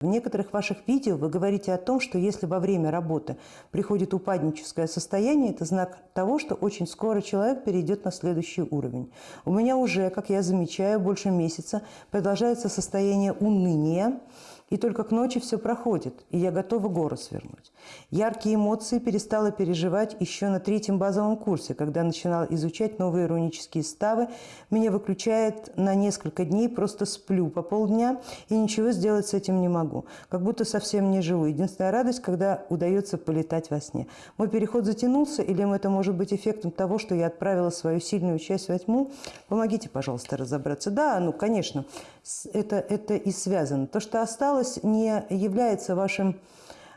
В некоторых ваших видео вы говорите о том, что если во время работы приходит упадническое состояние, это знак того, что очень скоро человек перейдет на следующий уровень. У меня уже, как я замечаю, больше месяца продолжается состояние уныния, и только к ночи все проходит, и я готова горы свернуть. Яркие эмоции перестала переживать еще на третьем базовом курсе, когда начинала изучать новые иронические ставы. Меня выключает на несколько дней, просто сплю по полдня и ничего сделать с этим не могу. Как будто совсем не живу. Единственная радость, когда удается полетать во сне. Мой переход затянулся, или это может быть эффектом того, что я отправила свою сильную часть во тьму? Помогите, пожалуйста, разобраться. Да, ну, конечно, это, это и связано. То, что осталось, не является вашим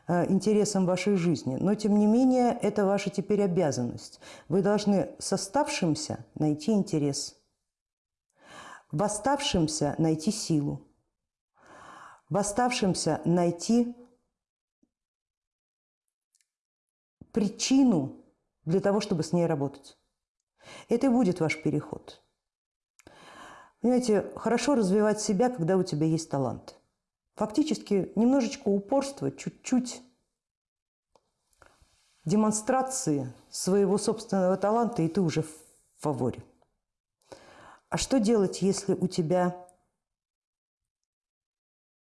э, интересом вашей жизни, но тем не менее это ваша теперь обязанность. Вы должны с оставшимся найти интерес, в оставшемся найти силу, в оставшемся найти причину для того, чтобы с ней работать. Это и будет ваш переход. Понимаете, хорошо развивать себя, когда у тебя есть талант. Фактически немножечко упорства, чуть-чуть демонстрации своего собственного таланта, и ты уже в фаворе. А что делать, если у тебя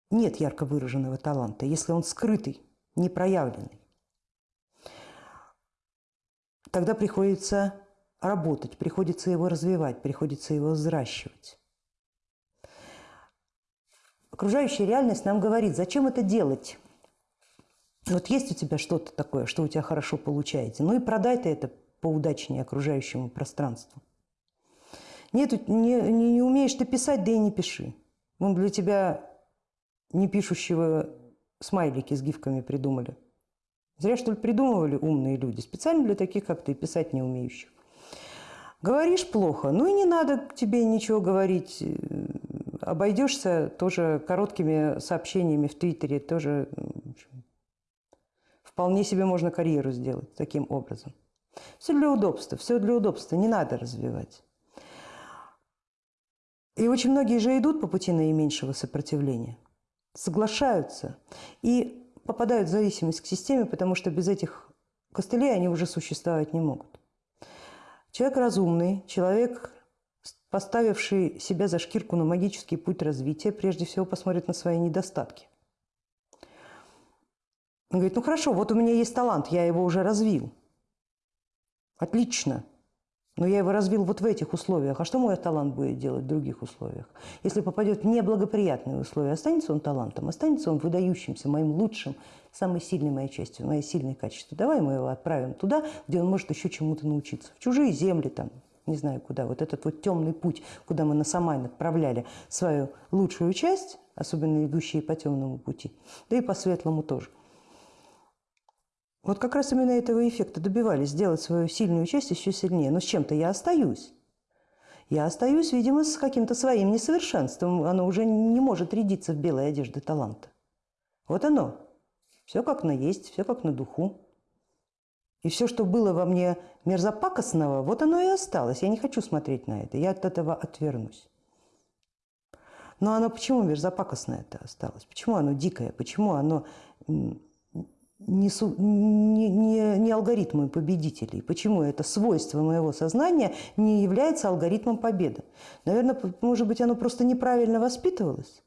нет ярко выраженного таланта, если он скрытый, непроявленный? Тогда приходится работать, приходится его развивать, приходится его взращивать. Окружающая реальность нам говорит, зачем это делать? Вот есть у тебя что-то такое, что у тебя хорошо получается, ну и продай ты это поудачнее окружающему пространству. Нет, не, не, не умеешь ты писать, да и не пиши. Вон для тебя не пишущего смайлики с гифками придумали. Зря, что ли, придумывали умные люди. Специально для таких, как ты, писать не умеющих. Говоришь плохо, ну и не надо тебе ничего говорить обойдешься тоже короткими сообщениями в Твиттере, тоже вполне себе можно карьеру сделать таким образом. Все для удобства, все для удобства, не надо развивать. И очень многие же идут по пути наименьшего сопротивления, соглашаются и попадают в зависимость к системе, потому что без этих костылей они уже существовать не могут. Человек разумный, человек поставивший себя за шкирку на магический путь развития, прежде всего посмотрит на свои недостатки. Он говорит, ну хорошо, вот у меня есть талант, я его уже развил. Отлично. Но я его развил вот в этих условиях. А что мой талант будет делать в других условиях? Если попадет в неблагоприятные условия, останется он талантом, останется он выдающимся, моим лучшим, самой сильной моей частью, моей сильной качеством. Давай мы его отправим туда, где он может еще чему-то научиться. В чужие земли, там, не знаю куда, вот этот вот темный путь, куда мы на Самайн отправляли свою лучшую часть, особенно идущие по темному пути, да и по светлому тоже. Вот как раз именно этого эффекта добивались, сделать свою сильную часть еще сильнее. Но с чем-то я остаюсь. Я остаюсь, видимо, с каким-то своим несовершенством. Оно уже не может рядиться в белой одежде таланта. Вот оно. Все как на есть, все как на духу. И все, что было во мне мерзопакостного, вот оно и осталось. Я не хочу смотреть на это, я от этого отвернусь. Но оно почему мерзопакостное это осталось? Почему оно дикое? Почему оно не, не, не, не алгоритмы победителей? Почему это свойство моего сознания не является алгоритмом победы? Наверное, может быть, оно просто неправильно воспитывалось?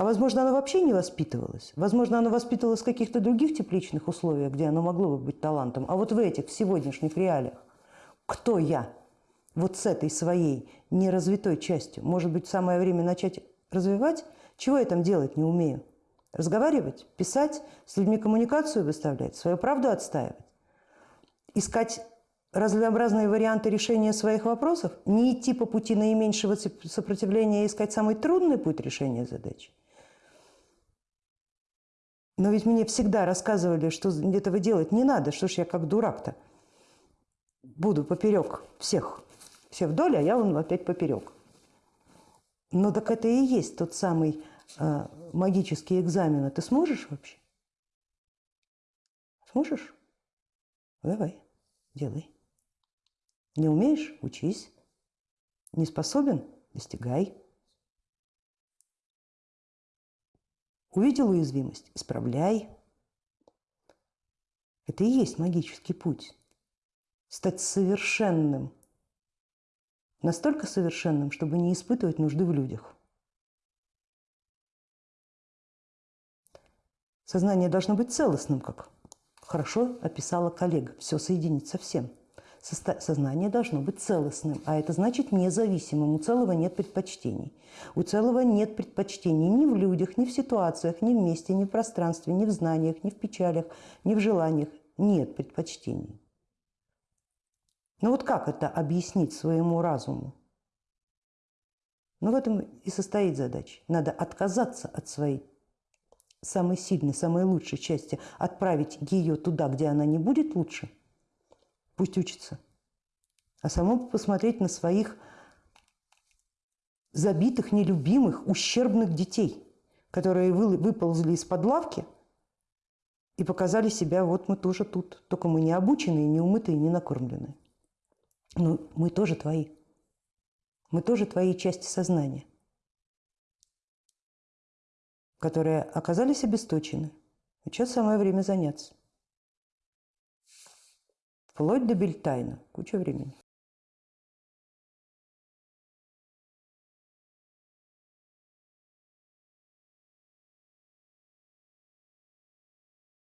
А возможно, оно вообще не воспитывалось. Возможно, оно воспитывалось в каких-то других тепличных условиях, где оно могло бы быть талантом. А вот в этих, в сегодняшних реалиях, кто я? Вот с этой своей неразвитой частью. Может быть, самое время начать развивать? Чего я там делать не умею? Разговаривать, писать, с людьми коммуникацию выставлять, свою правду отстаивать? Искать разнообразные варианты решения своих вопросов? Не идти по пути наименьшего сопротивления и искать самый трудный путь решения задачи? Но ведь мне всегда рассказывали, что этого делать не надо. Что ж я как дурак-то буду поперек всех. Все вдоль, а я вон опять поперек. Но так это и есть тот самый э, магический экзамен. А ты сможешь вообще? Сможешь? Давай, делай. Не умеешь – учись. Не способен – достигай. Увидел уязвимость – исправляй. Это и есть магический путь. Стать совершенным. Настолько совершенным, чтобы не испытывать нужды в людях. Сознание должно быть целостным, как хорошо описала коллега. Все соединить со всем. Сознание должно быть целостным, а это значит независимым. У целого нет предпочтений. У целого нет предпочтений ни в людях, ни в ситуациях, ни в месте, ни в пространстве, ни в знаниях, ни в печалях, ни в желаниях. Нет предпочтений. Но вот как это объяснить своему разуму? Ну, в этом и состоит задача. Надо отказаться от своей самой сильной, самой лучшей части, отправить ее туда, где она не будет лучше – пусть учится. А самому посмотреть на своих забитых, нелюбимых, ущербных детей, которые выползли из-под лавки и показали себя, вот мы тоже тут, только мы не обученные, не умытые, не накормленные. Но мы тоже твои. Мы тоже твои части сознания, которые оказались обесточены. И сейчас самое время заняться. Вплоть до Бельтайна. Куча времени.